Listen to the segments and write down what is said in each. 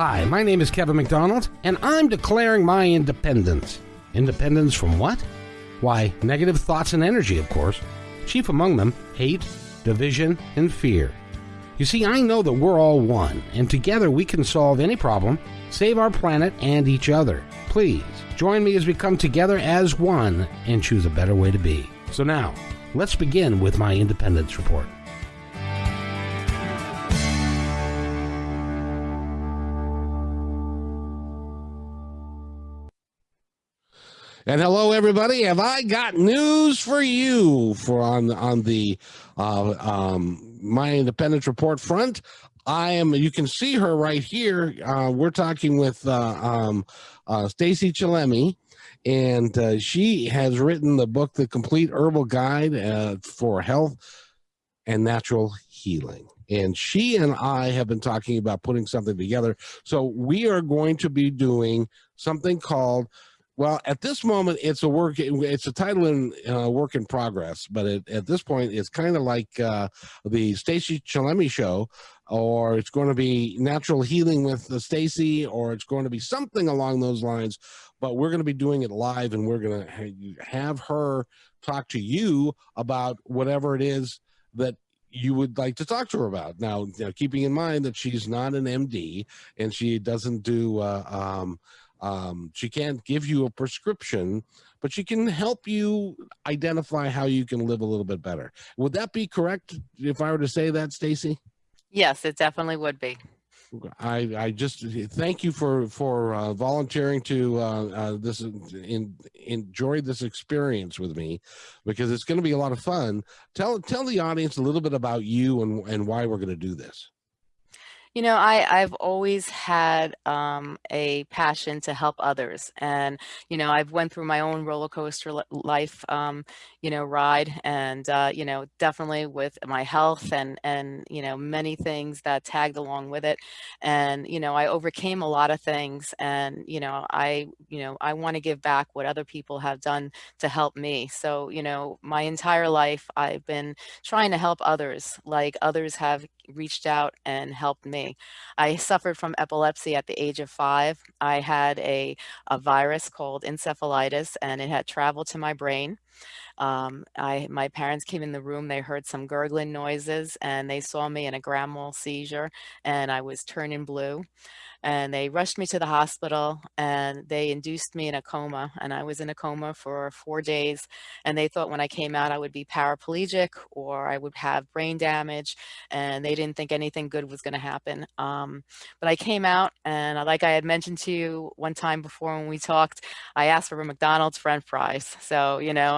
Hi, my name is Kevin McDonald, and I'm declaring my independence. Independence from what? Why, negative thoughts and energy, of course. Chief among them, hate, division, and fear. You see, I know that we're all one, and together we can solve any problem, save our planet and each other. Please, join me as we come together as one and choose a better way to be. So now, let's begin with my independence report. And hello, everybody. Have I got news for you for on on the uh, um, my independence report front? I am. You can see her right here. Uh, we're talking with uh, um, uh, Stacy Chillemi, and uh, she has written the book, "The Complete Herbal Guide uh, for Health and Natural Healing." and she and I have been talking about putting something together. So we are going to be doing something called well, at this moment, it's a work. It's a title in uh, work in progress, but it, at this point, it's kind of like uh, the Stacy Chillemi show, or it's going to be natural healing with the Stacy, or it's going to be something along those lines. But we're going to be doing it live, and we're going to have her talk to you about whatever it is that you would like to talk to her about. Now, keeping in mind that she's not an MD and she doesn't do uh, um, um, she can't give you a prescription, but she can help you identify how you can live a little bit better. Would that be correct if I were to say that, Stacy? Yes, it definitely would be. I, I just thank you for for uh, volunteering to uh, uh, this in, enjoy this experience with me because it's going to be a lot of fun. Tell tell the audience a little bit about you and and why we're going to do this. You know, I, I've always had um, a passion to help others. And, you know, I've went through my own roller coaster life, um, you know, ride and, uh, you know, definitely with my health and, and, you know, many things that tagged along with it. And, you know, I overcame a lot of things and, you know, I, you know, I want to give back what other people have done to help me. So, you know, my entire life, I've been trying to help others like others have reached out and helped me. I suffered from epilepsy at the age of five. I had a, a virus called encephalitis and it had traveled to my brain. Um, I, my parents came in the room, they heard some gurgling noises and they saw me in a grand mal seizure and I was turning blue and they rushed me to the hospital and they induced me in a coma and I was in a coma for four days and they thought when I came out I would be paraplegic or I would have brain damage and they didn't think anything good was going to happen. Um, but I came out and like I had mentioned to you one time before when we talked, I asked for a McDonald's french fries. So, you know,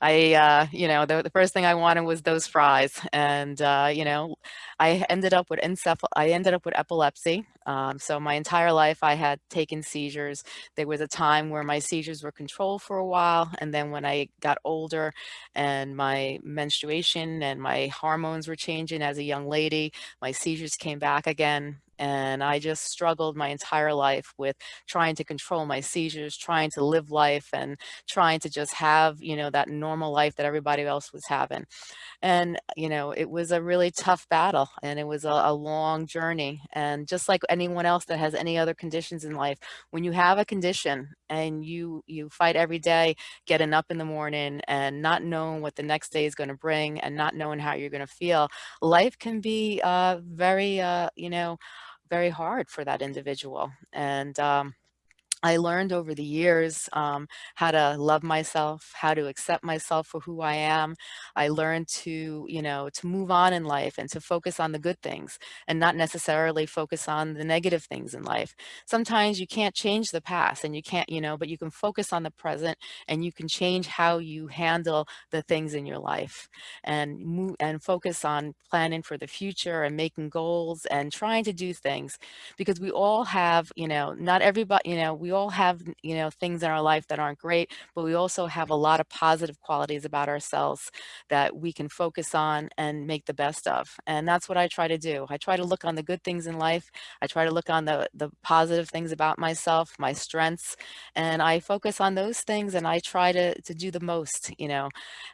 I, uh, you know, the, the first thing I wanted was those fries and, uh, you know, I ended up with encephal I ended up with epilepsy. Um, so my entire life I had taken seizures. There was a time where my seizures were controlled for a while. And then when I got older and my menstruation and my hormones were changing as a young lady, my seizures came back again and I just struggled my entire life with trying to control my seizures, trying to live life and trying to just have, you know, that normal life that everybody else was having. And, you know, it was a really tough battle and it was a, a long journey. And just like anyone else that has any other conditions in life, when you have a condition and you, you fight every day, getting up in the morning and not knowing what the next day is going to bring and not knowing how you're going to feel, life can be uh, very, uh, you know, very hard for that individual. And um, I learned over the years um, how to love myself, how to accept myself for who I am. I learned to, you know, to move on in life and to focus on the good things and not necessarily focus on the negative things in life. Sometimes you can't change the past and you can't, you know, but you can focus on the present and you can change how you handle the things in your life and move and focus on planning for the future and making goals and trying to do things because we all have, you know, not everybody, you know, we all have, you know, things in our life that aren't great, but we also have a lot of positive qualities about ourselves that we can focus on and make the best of. And that's what I try to do. I try to look on the good things in life. I try to look on the, the positive things about myself, my strengths, and I focus on those things and I try to, to do the most, you know.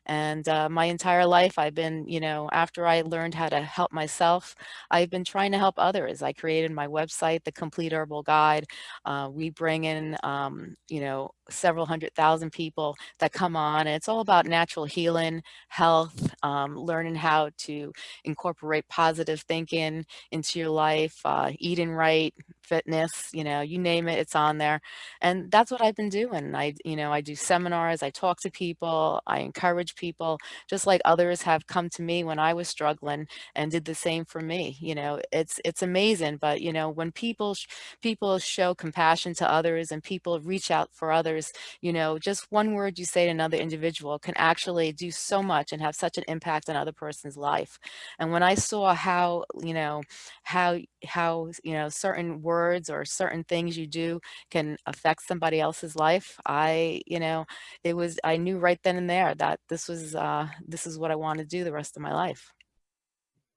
And uh, my entire life, I've been, you know, after I learned how to help myself, I've been trying to help others. I created my website, The Complete Herbal Guide. Uh, we bring in, um, you know, several hundred thousand people that come on. And it's all about natural healing, health, um, learning how to incorporate positive thinking into your life, uh, eating right, fitness, you know, you name it, it's on there. And that's what I've been doing. I, you know, I do seminars, I talk to people, I encourage people, just like others have come to me when I was struggling and did the same for me. You know, it's, it's amazing. But, you know, when people, people show compassion to others and people reach out for others, you know, just one word you say to another individual can actually do so much and have such an impact on other person's life. And when I saw how, you know, how, how, you know, certain words or certain things you do can affect somebody else's life, I, you know, it was, I knew right then and there that this was, uh, this is what I want to do the rest of my life.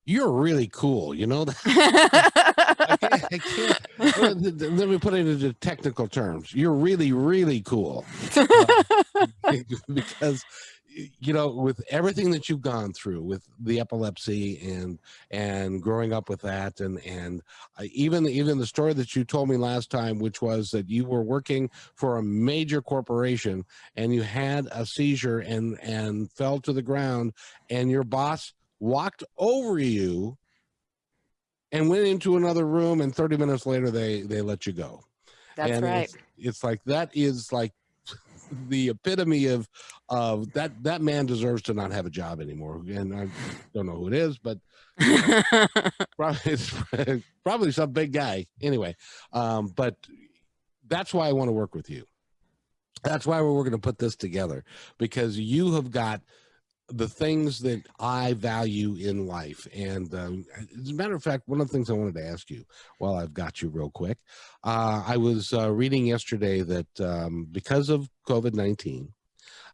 You're really cool, you know? I can't, I can't, let me put it into technical terms. You're really, really cool. Uh, because you know with everything that you've gone through with the epilepsy and and growing up with that and and uh, even even the story that you told me last time which was that you were working for a major corporation and you had a seizure and and fell to the ground and your boss walked over you and went into another room and 30 minutes later they they let you go. That's and right. it's, it's like that is like the epitome of of that that man deserves to not have a job anymore. And i don't know who it is but you know, probably it's probably some big guy. Anyway um but that's why i want to work with you. That's why we're going to put this together because you have got the things that I value in life. And um, as a matter of fact, one of the things I wanted to ask you while I've got you real quick, uh, I was uh, reading yesterday that um, because of COVID-19,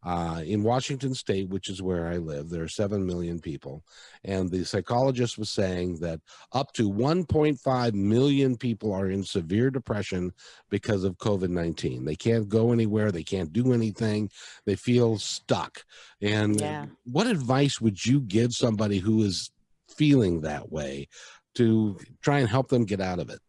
uh, in Washington state, which is where I live, there are 7 million people. And the psychologist was saying that up to 1.5 million people are in severe depression because of COVID-19. They can't go anywhere. They can't do anything. They feel stuck. And Yeah. what advice would you give somebody who is feeling that way to try and help them get out of it?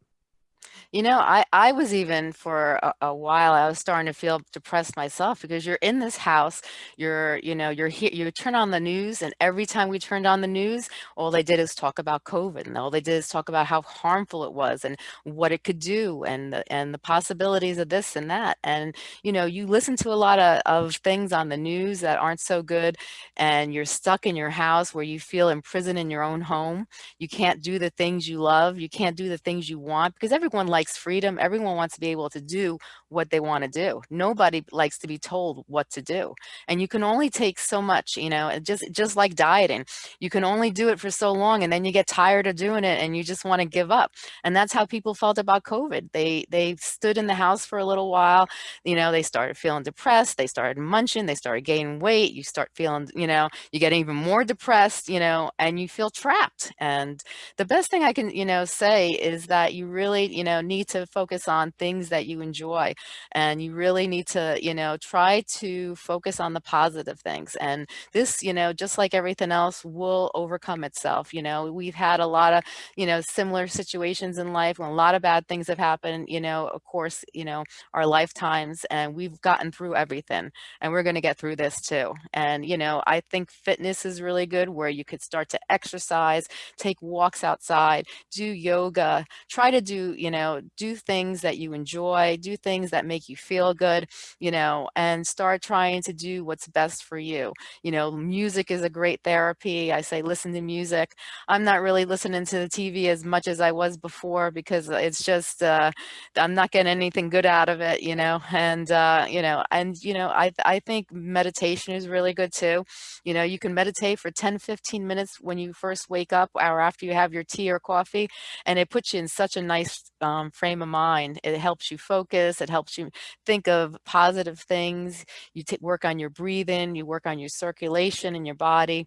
You know, I I was even for a, a while, I was starting to feel depressed myself because you're in this house, you're, you know, you're here, you turn on the news, and every time we turned on the news, all they did is talk about COVID, and all they did is talk about how harmful it was and what it could do, and the, and the possibilities of this and that. And you know, you listen to a lot of, of things on the news that aren't so good, and you're stuck in your house where you feel imprisoned in your own home. You can't do the things you love. You can't do the things you want because everyone likes likes freedom. Everyone wants to be able to do what they want to do. Nobody likes to be told what to do. And you can only take so much, you know, just just like dieting. You can only do it for so long and then you get tired of doing it and you just want to give up. And that's how people felt about COVID. They they stood in the house for a little while, you know, they started feeling depressed, they started munching, they started gaining weight, you start feeling, you know, you get even more depressed, you know, and you feel trapped. And the best thing I can, you know, say is that you really, you know, need to focus on things that you enjoy and you really need to, you know, try to focus on the positive things. And this, you know, just like everything else will overcome itself. You know, we've had a lot of, you know, similar situations in life when a lot of bad things have happened, you know, of course, you know, our lifetimes and we've gotten through everything and we're going to get through this too. And, you know, I think fitness is really good where you could start to exercise, take walks outside, do yoga, try to do, you know, do things that you enjoy, do things that make you feel good, you know, and start trying to do what's best for you. You know, music is a great therapy. I say listen to music. I'm not really listening to the TV as much as I was before because it's just, uh, I'm not getting anything good out of it, you know, and, uh, you know, and, you know, I, I think meditation is really good too. You know, you can meditate for 10, 15 minutes when you first wake up or after you have your tea or coffee, and it puts you in such a nice um, frame of mind. It helps you focus. It helps you think of positive things. You work on your breathing, you work on your circulation in your body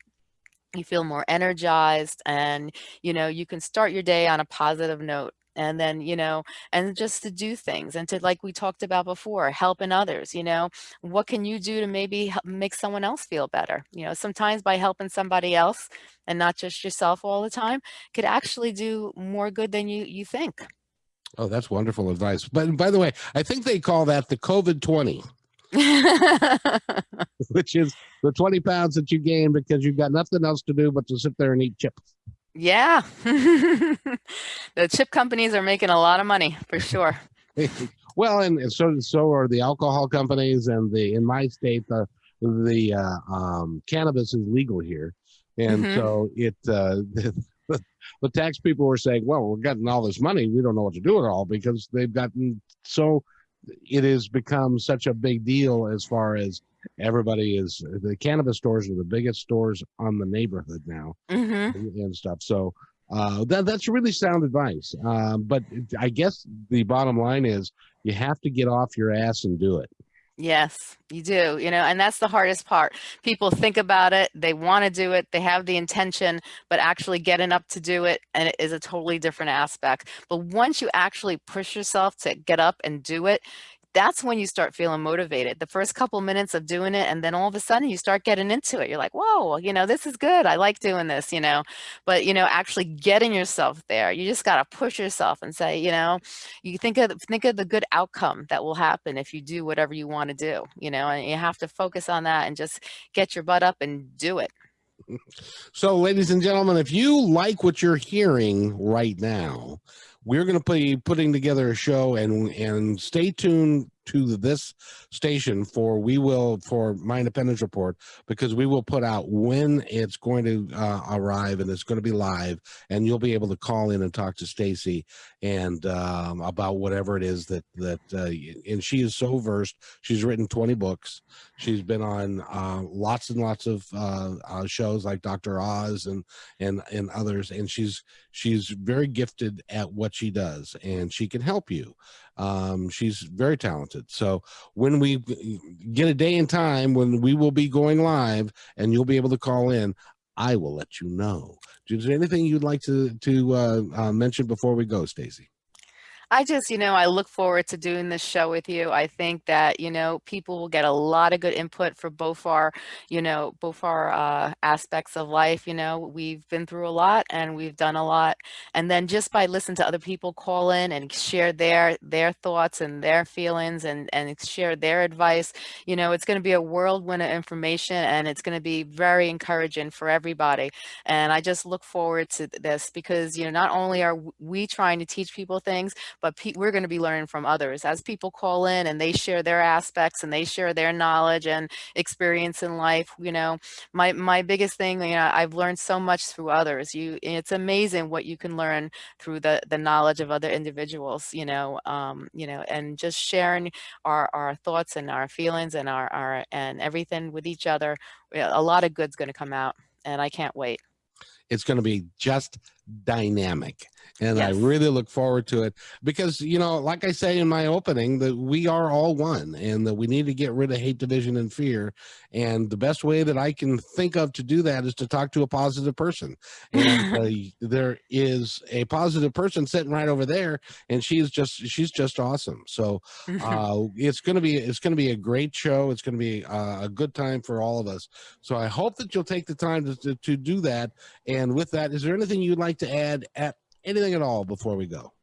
you feel more energized and you know you can start your day on a positive note and then you know and just to do things and to like we talked about before helping others you know what can you do to maybe help make someone else feel better you know sometimes by helping somebody else and not just yourself all the time could actually do more good than you you think oh that's wonderful advice but by the way i think they call that the covid 20 which is the 20 pounds that you gain because you've got nothing else to do but to sit there and eat chips yeah. the chip companies are making a lot of money for sure. well, and so so are the alcohol companies and the in my state the the uh, um, cannabis is legal here, and mm-hmm. so it uh, the, tax people were saying, well, we're getting all this money, we don't know what to do with it all because they've gotten so it has become such a big deal as far as everybody is the cannabis stores are the biggest stores on the neighborhood now mm-hmm. and, and, stuff. So uh, that, that's really sound advice. Um, but i guess the bottom line is you have to get off your ass and do it Yes, you do, you know, and that's the hardest part. People think about it, they want to do it, they have the intention, but actually getting up to do it and it is a totally different aspect. But once you actually push yourself to get up and do it, that's when you start feeling motivated. The first couple minutes of doing it, and then all of a sudden you start getting into it. You're like, whoa, you know, this is good. I like doing this, you know. But you know, actually getting yourself there, you just got to push yourself and say, you know, you think of think of the good outcome that will happen if you do whatever you want to do, you know, and you have to focus on that and just get your butt up and do it. So, ladies and gentlemen, if you like what you're hearing right now, we're going to be putting together a show and and stay tuned to this station for we will for my independence report because we will put out when it's going to uh, arrive and it's going to be live and you'll be able to call in and talk to Stacy and um, about whatever it is that that uh, and she is so versed she's written 20 books she's been on uh, lots and lots of uh, uh, shows like Dr. Oz and and and others and she's she's very gifted at what she does and she can help you um, she's very talented. So when we get a day and time when we will be going live and you'll be able to call in, I will let you know. Is there anything you'd like to to uh, uh, mention before we go, Stacy? I just, you know, I look forward to doing this show with you. I think that, you know, people will get a lot of good input for both our, you know, both our uh, aspects of life. You know, we've been through a lot and we've done a lot. And then just by listening to other people call in and share their their thoughts and their feelings and, and share their advice, you know, it's going to be a whirlwind of information and it's going to be very encouraging for everybody. And I just look forward to this because, you know, not only are we trying to teach people things, but we're going to be learning from others. As people call in and they share their aspects and they share their knowledge and experience in life you know my my biggest thing you know i've learned so much through others. You it's amazing what you can learn through the the knowledge of other individuals you know um you know and just sharing our our thoughts and our feelings and our our and everything with each other. A lot of good's going to come out and i can't wait. It's going to be just dynamic and yes. i really look forward to it because you know like i say in my opening that we are all one and that we need to get rid of hate division and fear and the best way that i can think of to do that is to talk to a positive person and uh, there is a positive person sitting right over there and she's just she's just awesome. So uh it's gonna be it's gonna be a great show. It's gonna be uh, a good time for all of us. So i hope that you'll take the time to, to, to do that and with that is there anything you'd like to add at anything at all before we go?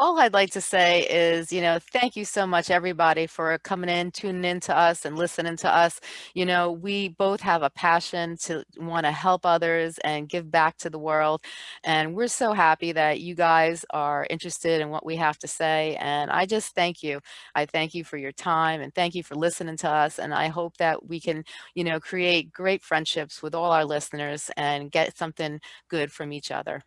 All I'd like to say is, you know, thank you so much, everybody, for coming in, tuning in to us and listening to us. You know, we both have a passion to want to help others and give back to the world. And we're so happy that you guys are interested in what we have to say. And I just thank you. I thank you for your time and thank you for listening to us. And I hope that we can, you know, create great friendships with all our listeners and get something good from each other.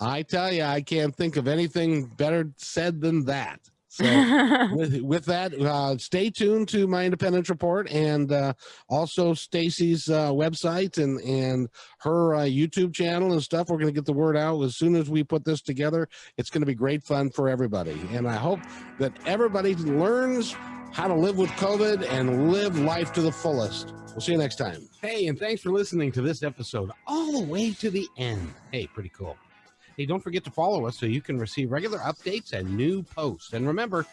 I tell you, I can't think of anything better said than that. So with, with that, uh, stay tuned to my independence report and uh, also Stacy's uh, website and and her uh, YouTube channel and stuff. We're going to get the word out as soon as we put this together. It's going to be great fun for everybody, and I hope that everybody learns how to live with COVID and live life to the fullest. We'll see you next time. Hey, and thanks for listening to this episode all the way to the end. Hey, pretty cool. Hey, don't forget to follow us so you can receive regular updates and new posts. And remember,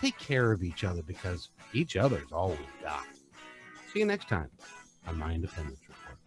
take care of each other because each other's all we've got. See you next time on My Independence Report.